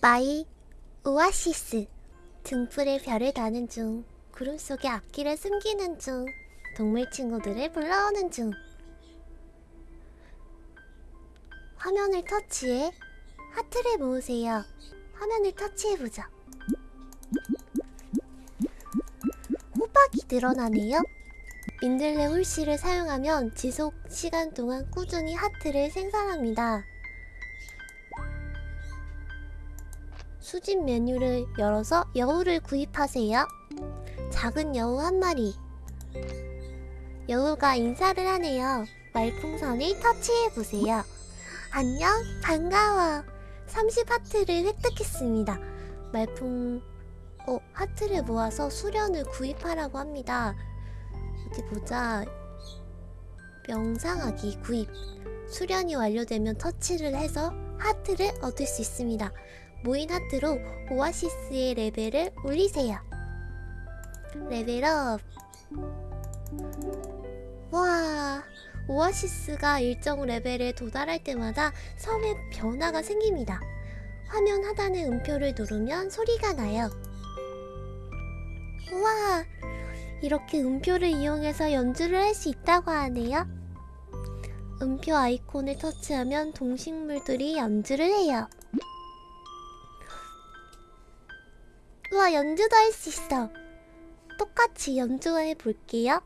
마이 오아시스 등불에 별을 다는 중 구름 속에 앞길을 숨기는 중 동물 친구들을 불러오는 중. 화면을 터치해 하트를 모으세요. 화면을 터치해보자 호박이 늘어나네요. 민들레 홀씨를 사용하면 지속 시간 동안 꾸준히 하트를 생산합니다 수집 메뉴를 열어서 여우를 구입하세요. 작은 여우 한 마리. 여우가 인사를 하네요. 말풍선을 터치해보세요. 안녕, 반가워. 30 하트를 획득했습니다. 말풍... 어, 하트를 모아서 수련을 구입하라고 합니다. 어디 보자. 명상하기 구입. 수련이 완료되면 터치를 해서 하트를 얻을 수 있습니다. 모인 하트로 오아시스의 레벨을 올리세요. 레벨업. 와, 오아시스가 일정 레벨에 도달할 때마다 섬에 변화가 생깁니다. 화면 하단의 음표를 누르면 소리가 나요. 우와, 이렇게 음표를 이용해서 연주를 할 수 있다고 하네요. 음표 아이콘을 터치하면 동식물들이 연주를 해요. 우와 연주도 할 수 있어. 똑같이 연주해 볼게요.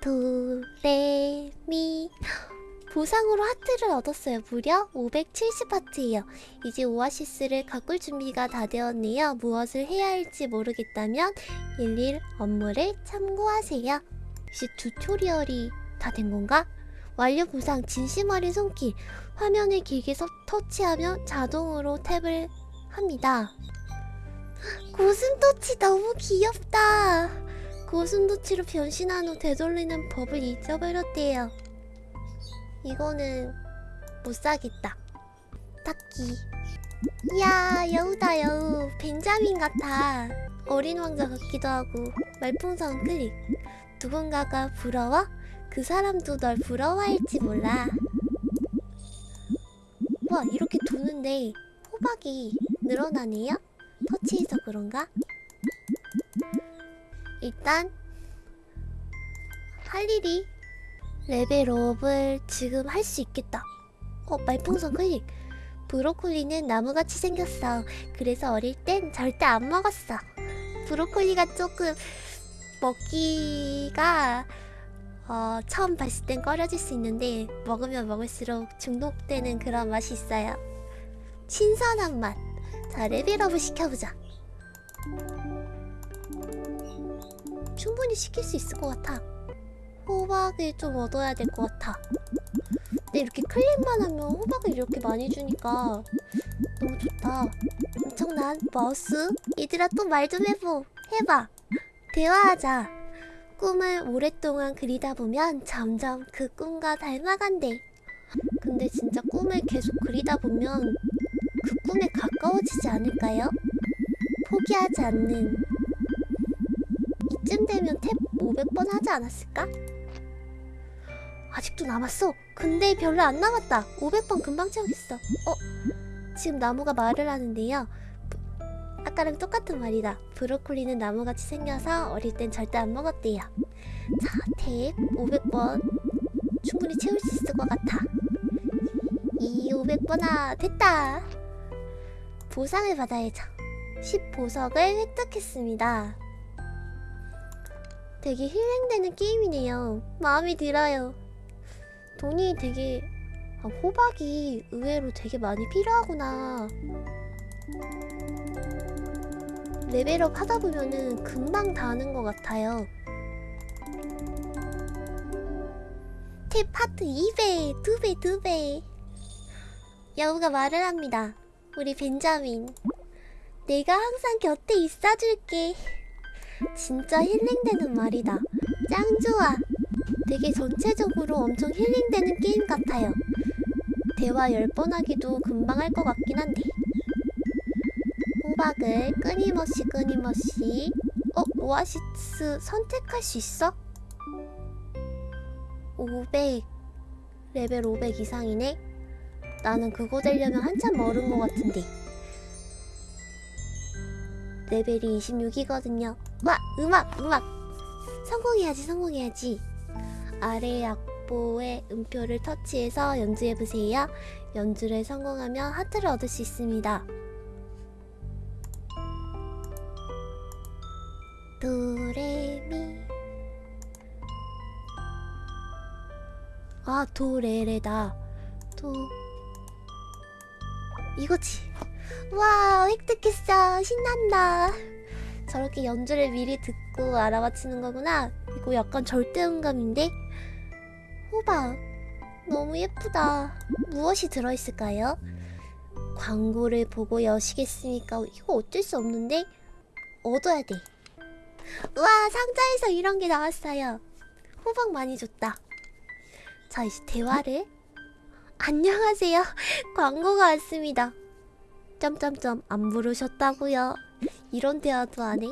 도레미. 보상으로 하트를 얻었어요. 무려 570하트예요. 이제 오아시스를 가꿀 준비가 다 되었네요. 무엇을 해야 할지 모르겠다면 일일 업무를 참고하세요. 이제 튜토리얼이 다 된 건가? 완료 보상 진심 어린 손길 화면을 길게 서, 터치하면 자동으로 탭을 합니다. 고슴도치 너무 귀엽다. 고슴도치로 변신한 후 되돌리는 법을 잊어버렸대요. 이거는 못 사겠다. 딱히. 이야 여우다 여우. 벤자민 같아. 어린 왕자 같기도 하고 말풍선 클릭. 누군가가 부러워? 그 사람도 널 부러워할지 몰라. 와 이렇게 도는데 호박이 늘어나네요? 터치해서 그런가? 일단 할 일이 레벨업을 지금 할 수 있겠다. 어 말풍선 클릭. 브로콜리는 나무같이 생겼어. 그래서 어릴 땐 절대 안 먹었어. 브로콜리가 조금 먹기가 어, 처음 봤을 땐 꺼려질 수 있는데 먹으면 먹을수록 중독되는 그런 맛이 있어요. 신선한 맛! 자 레벨업을 시켜보자. 충분히 시킬 수 있을 것 같아. 호박을 좀 얻어야 될 것 같아. 근데 이렇게 클릭만 하면 호박을 이렇게 많이 주니까 너무 좋다. 엄청난 마우스. 얘들아 또 말 좀 해보 해봐. 대화하자 꿈을 오랫동안 그리다 보면 점점 그 꿈과 닮아간대. 근데 진짜 꿈을 계속 그리다 보면 그 꿈에 가까워지지 않을까요? 포기하지 않는 이쯤 되면 탭 500번 하지 않았을까? 아직도 남았어. 근데 별로 안 남았다. 500번 금방 채우겠어. 어? 지금 나무가 말을 하는데요. 아까랑 똑같은 말이다. 브로콜리는 나무같이 생겨서 어릴 땐 절대 안 먹었대요. 자, 탭 500번 충분히 채울 수 있을 것 같아. 이 500번아 됐다. 보상을 받아야죠. 10보석을 획득했습니다. 되게 힐링되는 게임이네요. 마음이 들어요. 돈이 되게... 아, 호박이 의외로 되게 많이 필요하구나. 레벨업 하다 보면은 금방 다 하는 것 같아요. 탭 파트 2배, 2배, 2배. 여우가 말을 합니다. 우리 벤자민. 내가 항상 곁에 있어줄게. 진짜 힐링되는 말이다. 짱 좋아. 되게 전체적으로 엄청 힐링되는 게임 같아요. 대화 10번 하기도 금방 할 것 같긴 한데. 호박을 끊임없이 끊임없이 어? 오아시스 선택할 수 있어? 500 레벨 500 이상이네 나는 그거 되려면 한참 멀은 것 같은데. 레벨이 26이거든요. 와, 음악, 음악. 성공해야지, 성공해야지. 아래 악보의 음표를 터치해서 연주해보세요. 연주를 성공하면 하트를 얻을 수 있습니다. 도레미. 아 도레레다. 도. 이거지. 와 획득했어. 신난다. 저렇게 연주를 미리 듣고 알아맞히는 거구나. 이거 약간 절대음감인데? 호박 너무 예쁘다. 무엇이 들어있을까요? 광고를 보고 여시겠으니까 이거 어쩔 수 없는데? 얻어야 돼 우와 상자에서 이런 게 나왔어요. 호박 많이 줬다. 자 이제 대화를. 안녕하세요. 광고가 왔습니다. 점점점. 안 부르셨다고요? 이런 대화도 안해?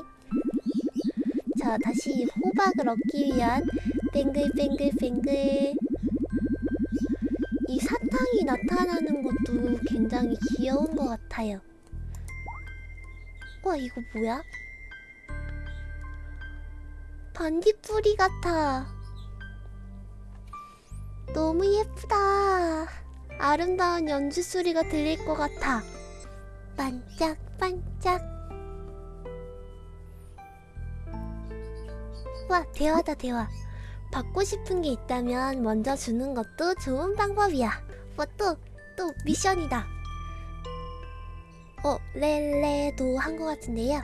자 다시 호박을 얻기 위한 뱅글뱅글뱅글. 이 사탕이 나타나는 것도 굉장히 귀여운 것 같아요. 와 이거 뭐야? 반딧불이 같아. 너무 예쁘다. 아름다운 연주 소리가 들릴 것 같아. 반짝반짝. 와, 대화다, 대화. 받고 싶은 게 있다면 먼저 주는 것도 좋은 방법이야. 뭐 또, 또 미션이다. 어, 렐레도 한 것 같은데요.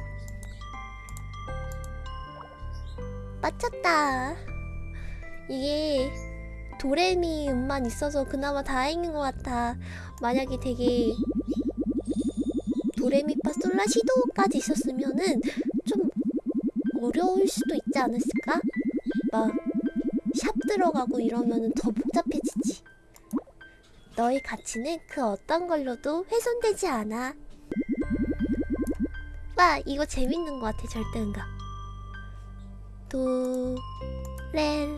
맞췄다. 이게 도레미 음만 있어서 그나마 다행인 것 같아. 만약에 되게 도레미파 솔라시도까지 있었으면은 좀 어려울 수도 있지 않았을까? 막 샵 들어가고 이러면은 더 복잡해지지. 너의 가치는 그 어떤 걸로도 훼손되지 않아. 와 이거 재밌는 것 같아 절대음감. 도, 레,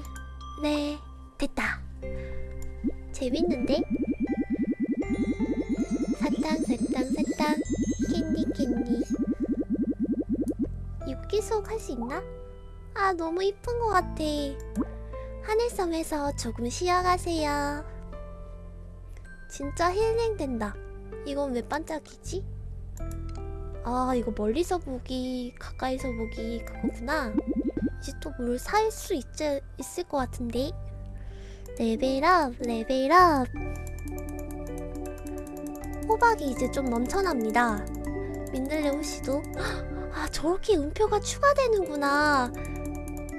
레, 됐다. 재밌는데? 사탕, 사탕, 사탕, 캔디, 캔디. 육기속 할수 있나? 아, 너무 이쁜 것 같아. 하늘섬에서 조금 쉬어가세요. 진짜 힐링된다. 이건 왜 반짝이지? 아, 이거 멀리서 보기, 가까이서 보기 그거구나. 이제 또 뭘 살 수 있을 것 같은데? 레벨업 레벨업. 호박이 이제 좀 넘쳐납니다. 민들레 호시도 아 저렇게 음표가 추가되는구나.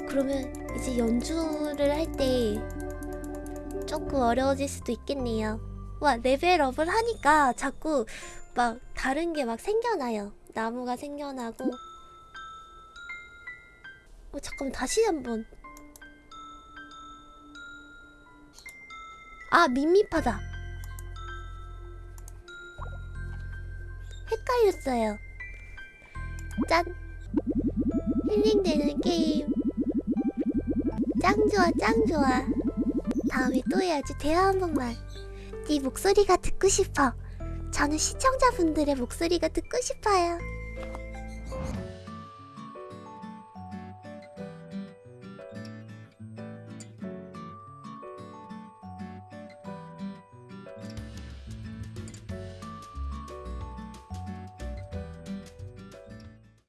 그러면 이제 연주를 할 때 조금 어려워질 수도 있겠네요. 와 레벨업을 하니까 자꾸 막 다른 게 막 생겨나요. 나무가 생겨나고 어 잠깐만 다시 한번. 아 밋밋하다. 헷갈렸어요. 짠. 힐링되는 게임. 짱 좋아 짱 좋아. 다음에 또 해야지. 대화 한 번만. 네 목소리가 듣고 싶어. 저는 시청자분들의 목소리가 듣고 싶어요